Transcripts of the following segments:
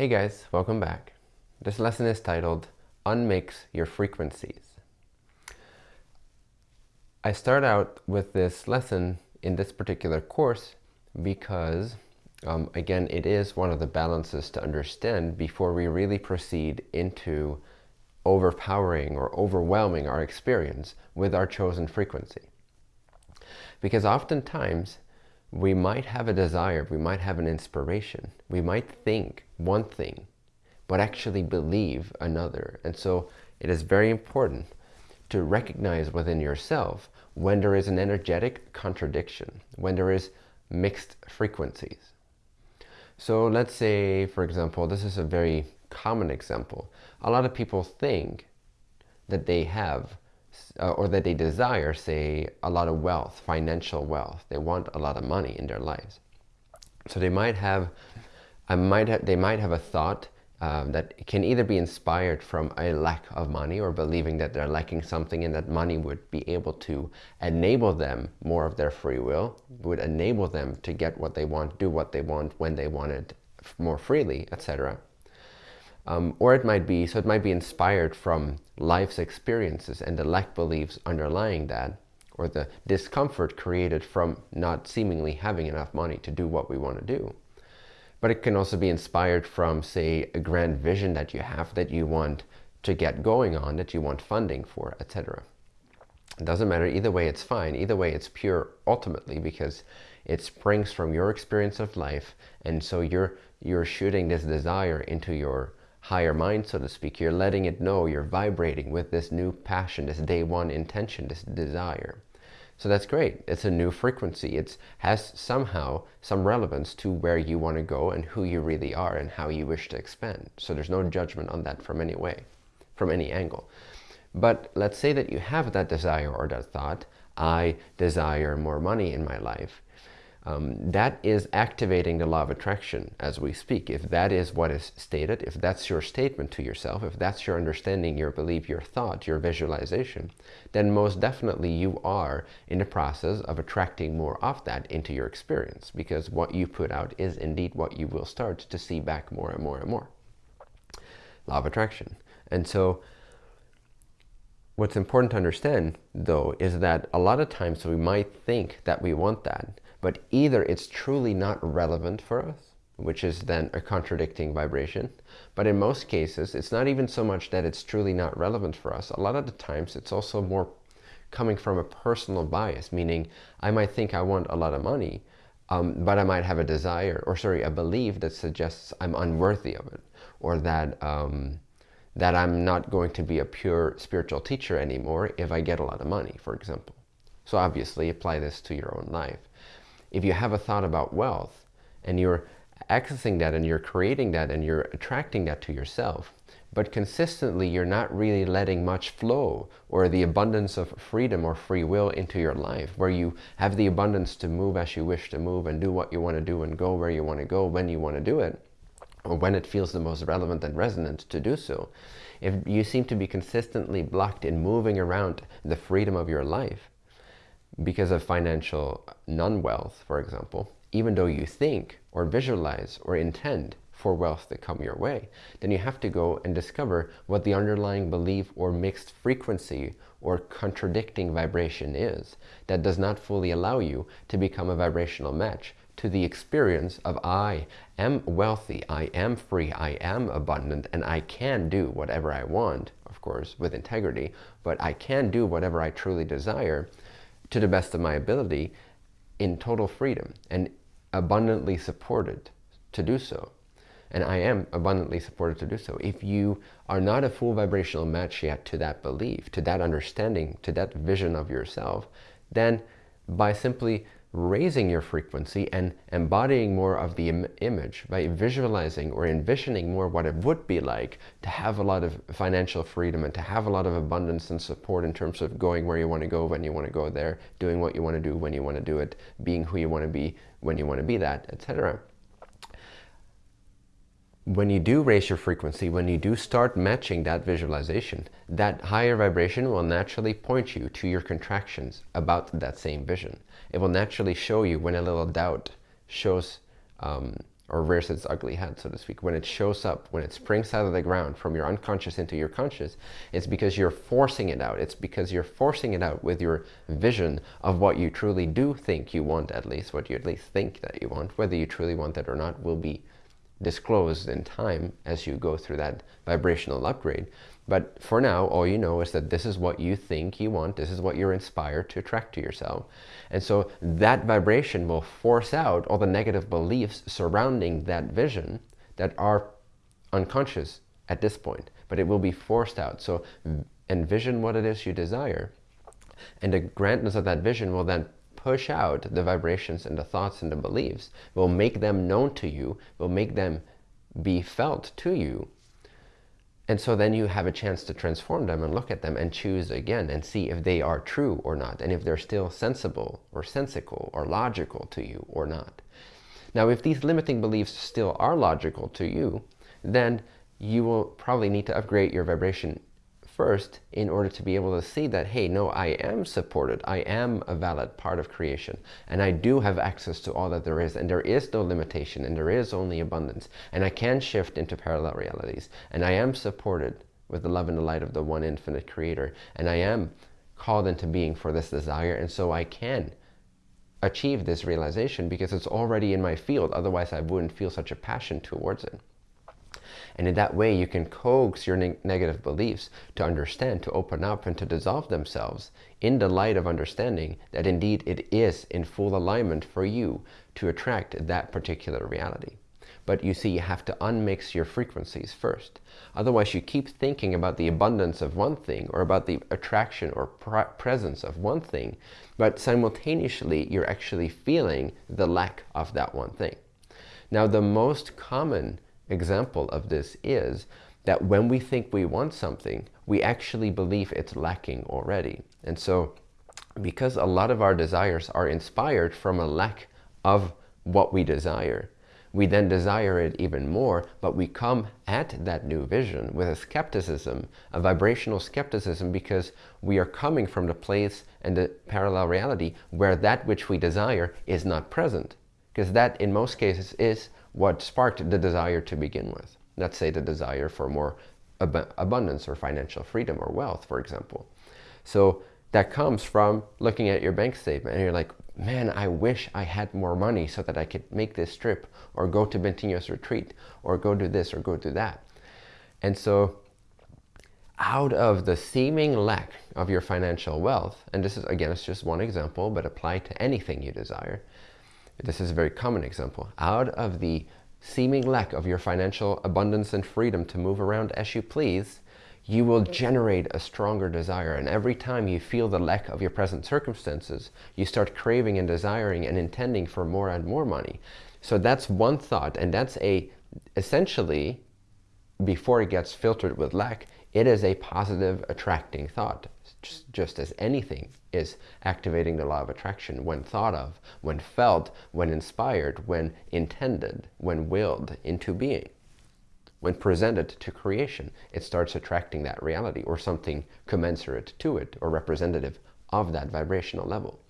Hey guys, welcome back. This lesson is titled Unmix Your Frequencies. I start out with this lesson in this particular course because, um, again, it is one of the balances to understand before we really proceed into overpowering or overwhelming our experience with our chosen frequency. Because oftentimes, we might have a desire, we might have an inspiration, we might think one thing, but actually believe another. And so it is very important to recognize within yourself when there is an energetic contradiction, when there is mixed frequencies. So let's say, for example, this is a very common example. A lot of people think that they have uh, or that they desire, say, a lot of wealth, financial wealth. They want a lot of money in their lives. So they might have, I might have, they might have a thought um, that can either be inspired from a lack of money or believing that they're lacking something and that money would be able to enable them more of their free will, would enable them to get what they want, do what they want, when they want it more freely, etc. Um, or it might be, so it might be inspired from life's experiences and the lack beliefs underlying that, or the discomfort created from not seemingly having enough money to do what we want to do. But it can also be inspired from, say, a grand vision that you have that you want to get going on, that you want funding for, etc. It doesn't matter, either way it's fine. Either way it's pure ultimately because it springs from your experience of life and so you're, you're shooting this desire into your higher mind, so to speak. You're letting it know you're vibrating with this new passion, this day one intention, this desire. So that's great. It's a new frequency. It has somehow some relevance to where you want to go and who you really are and how you wish to expand. So there's no judgment on that from any way, from any angle. But let's say that you have that desire or that thought, I desire more money in my life um, that is activating the law of attraction as we speak. If that is what is stated, if that's your statement to yourself, if that's your understanding, your belief, your thought, your visualization, then most definitely you are in the process of attracting more of that into your experience because what you put out is indeed what you will start to see back more and more and more. Law of attraction. And so what's important to understand though is that a lot of times we might think that we want that but either it's truly not relevant for us, which is then a contradicting vibration. But in most cases, it's not even so much that it's truly not relevant for us. A lot of the times, it's also more coming from a personal bias, meaning I might think I want a lot of money, um, but I might have a desire, or sorry, a belief that suggests I'm unworthy of it, or that um, that I'm not going to be a pure spiritual teacher anymore if I get a lot of money, for example. So obviously apply this to your own life if you have a thought about wealth and you're accessing that and you're creating that and you're attracting that to yourself, but consistently you're not really letting much flow or the abundance of freedom or free will into your life where you have the abundance to move as you wish to move and do what you want to do and go where you want to go when you want to do it or when it feels the most relevant and resonant to do so. If you seem to be consistently blocked in moving around the freedom of your life, because of financial non-wealth, for example, even though you think or visualize or intend for wealth to come your way, then you have to go and discover what the underlying belief or mixed frequency or contradicting vibration is that does not fully allow you to become a vibrational match to the experience of I am wealthy, I am free, I am abundant, and I can do whatever I want, of course, with integrity, but I can do whatever I truly desire to the best of my ability in total freedom and abundantly supported to do so. And I am abundantly supported to do so. If you are not a full vibrational match yet to that belief, to that understanding, to that vision of yourself, then by simply raising your frequency and embodying more of the Im image by visualizing or envisioning more what it would be like to have a lot of financial freedom and to have a lot of abundance and support in terms of going where you want to go when you want to go there, doing what you want to do when you want to do it, being who you want to be when you want to be that, etc when you do raise your frequency, when you do start matching that visualization, that higher vibration will naturally point you to your contractions about that same vision. It will naturally show you when a little doubt shows um, or rears its ugly head, so to speak, when it shows up, when it springs out of the ground from your unconscious into your conscious, it's because you're forcing it out. It's because you're forcing it out with your vision of what you truly do think you want, at least, what you at least think that you want. Whether you truly want that or not will be disclosed in time as you go through that vibrational upgrade. But for now, all you know is that this is what you think you want. This is what you're inspired to attract to yourself. And so that vibration will force out all the negative beliefs surrounding that vision that are unconscious at this point. But it will be forced out. So envision what it is you desire. And the grandness of that vision will then push out the vibrations and the thoughts and the beliefs, will make them known to you, will make them be felt to you and so then you have a chance to transform them and look at them and choose again and see if they are true or not and if they're still sensible or sensical or logical to you or not. Now if these limiting beliefs still are logical to you, then you will probably need to upgrade your vibration first in order to be able to see that, hey, no, I am supported. I am a valid part of creation. And I do have access to all that there is. And there is no limitation. And there is only abundance. And I can shift into parallel realities. And I am supported with the love and the light of the one infinite creator. And I am called into being for this desire. And so I can achieve this realization because it's already in my field. Otherwise, I wouldn't feel such a passion towards it. And in that way, you can coax your ne negative beliefs to understand, to open up, and to dissolve themselves in the light of understanding that indeed it is in full alignment for you to attract that particular reality. But you see, you have to unmix your frequencies first. Otherwise, you keep thinking about the abundance of one thing or about the attraction or presence of one thing, but simultaneously, you're actually feeling the lack of that one thing. Now, the most common example of this is that when we think we want something, we actually believe it's lacking already. And so because a lot of our desires are inspired from a lack of what we desire, we then desire it even more, but we come at that new vision with a skepticism, a vibrational skepticism, because we are coming from the place and the parallel reality where that which we desire is not present. Because that, in most cases, is what sparked the desire to begin with. Let's say the desire for more ab abundance or financial freedom or wealth, for example. So that comes from looking at your bank statement and you're like, man, I wish I had more money so that I could make this trip or go to Bentinho's retreat or go do this or go do that. And so out of the seeming lack of your financial wealth, and this is, again, it's just one example, but apply to anything you desire, this is a very common example, out of the seeming lack of your financial abundance and freedom to move around as you please, you will generate a stronger desire. And every time you feel the lack of your present circumstances, you start craving and desiring and intending for more and more money. So that's one thought. And that's a, essentially, before it gets filtered with lack, it is a positive attracting thought just, just as anything is activating the law of attraction when thought of, when felt, when inspired, when intended, when willed into being. When presented to creation, it starts attracting that reality or something commensurate to it or representative of that vibrational level.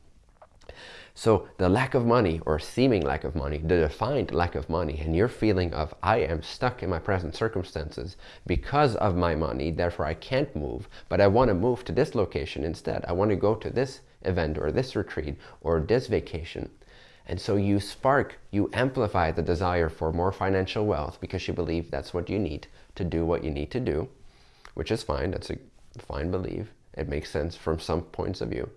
So the lack of money or seeming lack of money, the defined lack of money, and your feeling of I am stuck in my present circumstances because of my money, therefore I can't move, but I want to move to this location instead. I want to go to this event or this retreat or this vacation. And so you spark, you amplify the desire for more financial wealth because you believe that's what you need to do what you need to do, which is fine. That's a fine belief. It makes sense from some points of view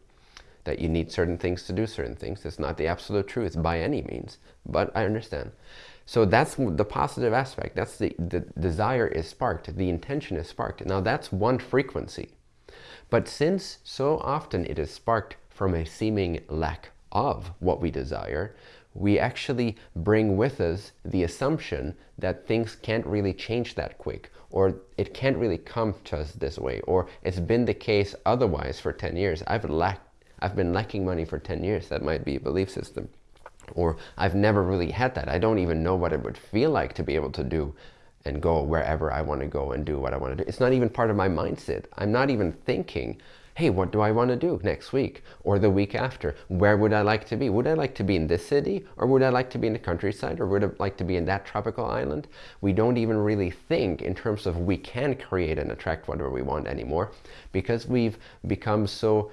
that you need certain things to do certain things. It's not the absolute truth by any means, but I understand. So that's the positive aspect. That's the, the desire is sparked, the intention is sparked. Now that's one frequency. But since so often it is sparked from a seeming lack of what we desire, we actually bring with us the assumption that things can't really change that quick, or it can't really come to us this way, or it's been the case otherwise for 10 years. I've lacked I've been lacking money for 10 years. That might be a belief system. Or I've never really had that. I don't even know what it would feel like to be able to do and go wherever I want to go and do what I want to do. It's not even part of my mindset. I'm not even thinking, hey, what do I want to do next week or the week after? Where would I like to be? Would I like to be in this city or would I like to be in the countryside or would I like to be in that tropical island? We don't even really think in terms of we can create and attract whatever we want anymore because we've become so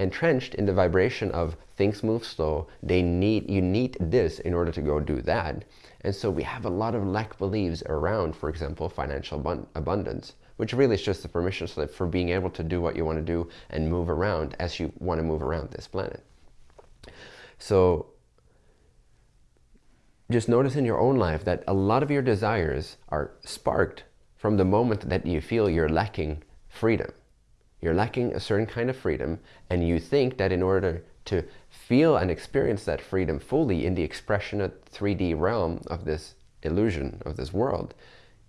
entrenched in the vibration of things move slow, they need, you need this in order to go do that. And so we have a lot of lack beliefs around, for example, financial abundance, which really is just the permission slip for being able to do what you want to do and move around as you want to move around this planet. So just notice in your own life that a lot of your desires are sparked from the moment that you feel you're lacking freedom. You're lacking a certain kind of freedom and you think that in order to feel and experience that freedom fully in the expression of 3D realm of this illusion of this world,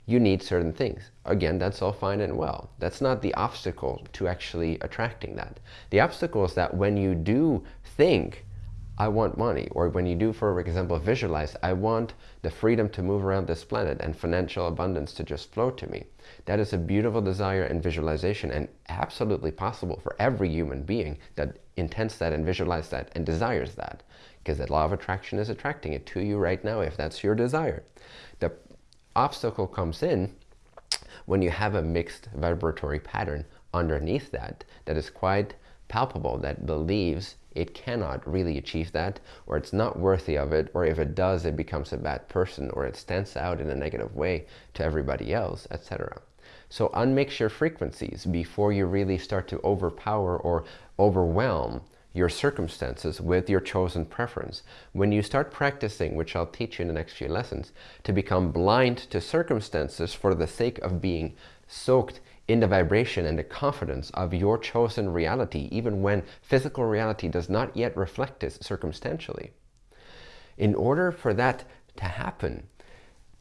you need certain things. Again, that's all fine and well. That's not the obstacle to actually attracting that. The obstacle is that when you do think I want money. Or when you do, for example, visualize, I want the freedom to move around this planet and financial abundance to just flow to me. That is a beautiful desire and visualization and absolutely possible for every human being that intends that and visualizes that and desires that. Because the law of attraction is attracting it to you right now if that's your desire. The obstacle comes in when you have a mixed vibratory pattern underneath that that is quite palpable, that believes it cannot really achieve that, or it's not worthy of it, or if it does, it becomes a bad person, or it stands out in a negative way to everybody else, etc. So unmix your frequencies before you really start to overpower or overwhelm your circumstances with your chosen preference. When you start practicing, which I'll teach you in the next few lessons, to become blind to circumstances for the sake of being soaked in the vibration and the confidence of your chosen reality, even when physical reality does not yet reflect this circumstantially. In order for that to happen,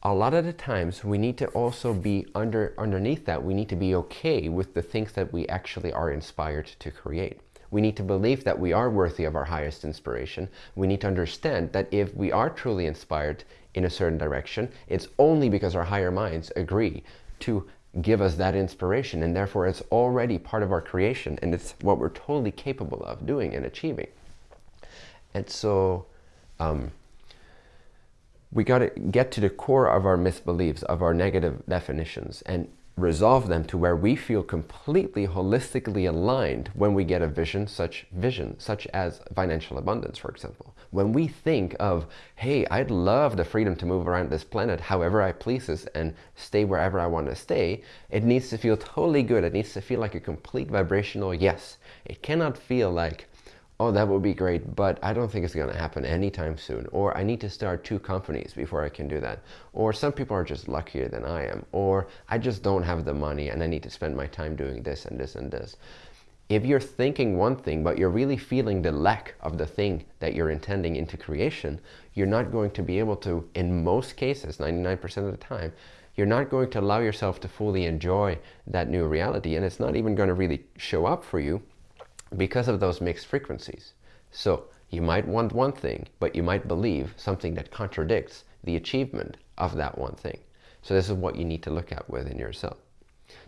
a lot of the times we need to also be under underneath that. We need to be okay with the things that we actually are inspired to create. We need to believe that we are worthy of our highest inspiration. We need to understand that if we are truly inspired in a certain direction it's only because our higher minds agree to give us that inspiration and therefore it's already part of our creation and it's what we're totally capable of doing and achieving. And so um, we got to get to the core of our misbeliefs, of our negative definitions and resolve them to where we feel completely holistically aligned when we get a vision, such vision, such as financial abundance, for example. When we think of, hey, I'd love the freedom to move around this planet however I pleases and stay wherever I want to stay, it needs to feel totally good. It needs to feel like a complete vibrational yes. It cannot feel like, oh, that would be great, but I don't think it's going to happen anytime soon. Or I need to start two companies before I can do that. Or some people are just luckier than I am. Or I just don't have the money and I need to spend my time doing this and this and this. If you're thinking one thing, but you're really feeling the lack of the thing that you're intending into creation, you're not going to be able to, in most cases, 99% of the time, you're not going to allow yourself to fully enjoy that new reality. And it's not even going to really show up for you because of those mixed frequencies. So you might want one thing, but you might believe something that contradicts the achievement of that one thing. So this is what you need to look at within yourself.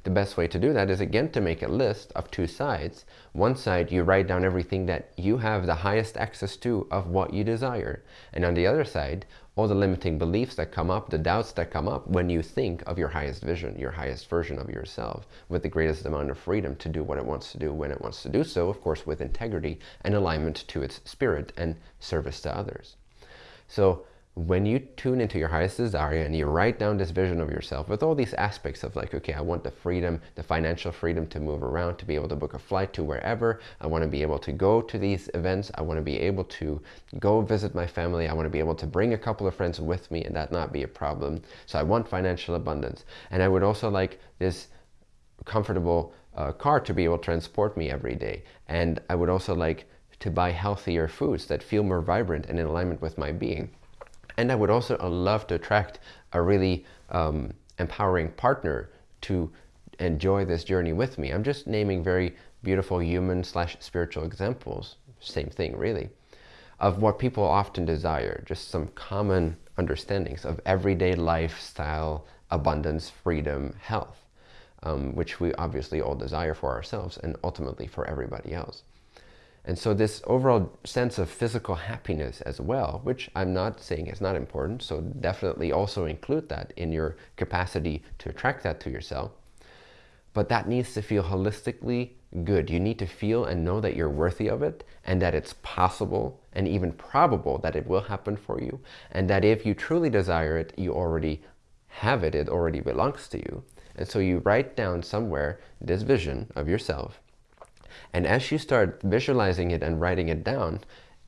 The best way to do that is again to make a list of two sides. One side you write down everything that you have the highest access to of what you desire. And on the other side, all the limiting beliefs that come up, the doubts that come up when you think of your highest vision, your highest version of yourself, with the greatest amount of freedom to do what it wants to do when it wants to do so, of course with integrity and alignment to its spirit and service to others. So when you tune into your highest desire and you write down this vision of yourself with all these aspects of like, okay, I want the freedom, the financial freedom to move around, to be able to book a flight to wherever. I want to be able to go to these events. I want to be able to go visit my family. I want to be able to bring a couple of friends with me and that not be a problem. So I want financial abundance. And I would also like this comfortable uh, car to be able to transport me every day. And I would also like to buy healthier foods that feel more vibrant and in alignment with my being. And I would also uh, love to attract a really um, empowering partner to enjoy this journey with me. I'm just naming very beautiful human slash spiritual examples, same thing really, of what people often desire, just some common understandings of everyday lifestyle, abundance, freedom, health. um, which we obviously all desire for ourselves and ultimately for everybody else. And so this overall sense of physical happiness as well, which I'm not saying is not important, so definitely also include that in your capacity to attract that to yourself. But that needs to feel holistically good. You need to feel and know that you're worthy of it and that it's possible and even probable that it will happen for you. And that if you truly desire it, you already have it, it already belongs to you. And so you write down somewhere this vision of yourself and as you start visualizing it and writing it down,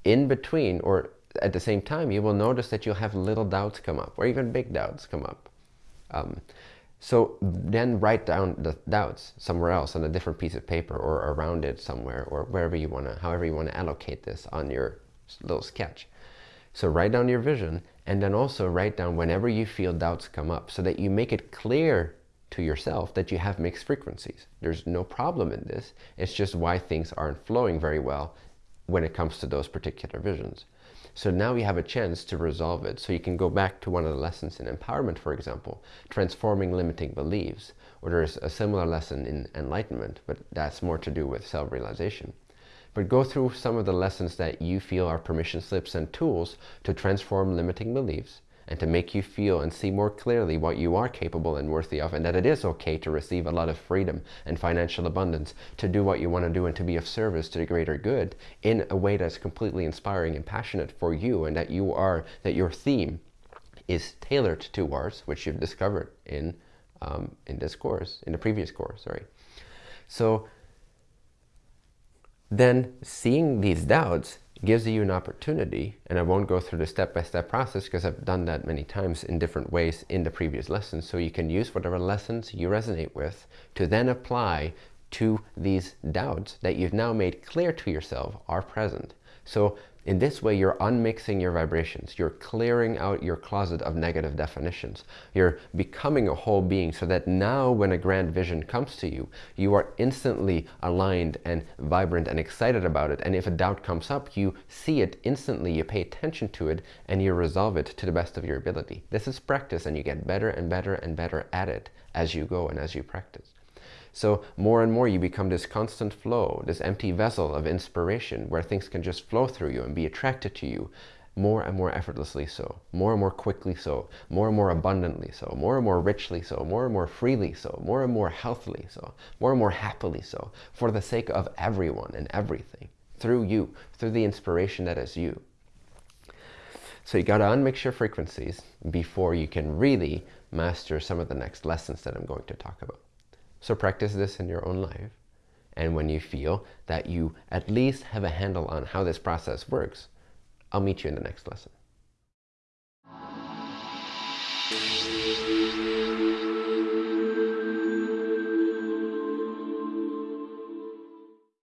in between or at the same time, you will notice that you'll have little doubts come up or even big doubts come up. Um, so then write down the doubts somewhere else on a different piece of paper or around it somewhere or wherever you want to, however you want to allocate this on your little sketch. So write down your vision and then also write down whenever you feel doubts come up so that you make it clear to yourself that you have mixed frequencies. There's no problem in this. It's just why things aren't flowing very well when it comes to those particular visions. So now you have a chance to resolve it. So you can go back to one of the lessons in empowerment, for example, transforming limiting beliefs, or there's a similar lesson in enlightenment, but that's more to do with self-realization. But go through some of the lessons that you feel are permission slips and tools to transform limiting beliefs and to make you feel and see more clearly what you are capable and worthy of and that it is okay to receive a lot of freedom and financial abundance, to do what you want to do and to be of service to the greater good in a way that's completely inspiring and passionate for you and that you are, that your theme is tailored towards, which you've discovered in, um, in this course, in the previous course, sorry. So then seeing these doubts gives you an opportunity, and I won't go through the step-by-step -step process because I've done that many times in different ways in the previous lessons, so you can use whatever lessons you resonate with to then apply to these doubts that you've now made clear to yourself are present. So in this way, you're unmixing your vibrations. You're clearing out your closet of negative definitions. You're becoming a whole being so that now when a grand vision comes to you, you are instantly aligned and vibrant and excited about it. And if a doubt comes up, you see it instantly, you pay attention to it, and you resolve it to the best of your ability. This is practice, and you get better and better and better at it as you go and as you practice. So more and more you become this constant flow, this empty vessel of inspiration where things can just flow through you and be attracted to you more and more effortlessly so, more and more quickly so, more and more abundantly so, more and more richly so, more and more freely so, more and more healthily so, more and more happily so, for the sake of everyone and everything, through you, through the inspiration that is you. So you got to unmix your frequencies before you can really master some of the next lessons that I'm going to talk about. So practice this in your own life. And when you feel that you at least have a handle on how this process works, I'll meet you in the next lesson.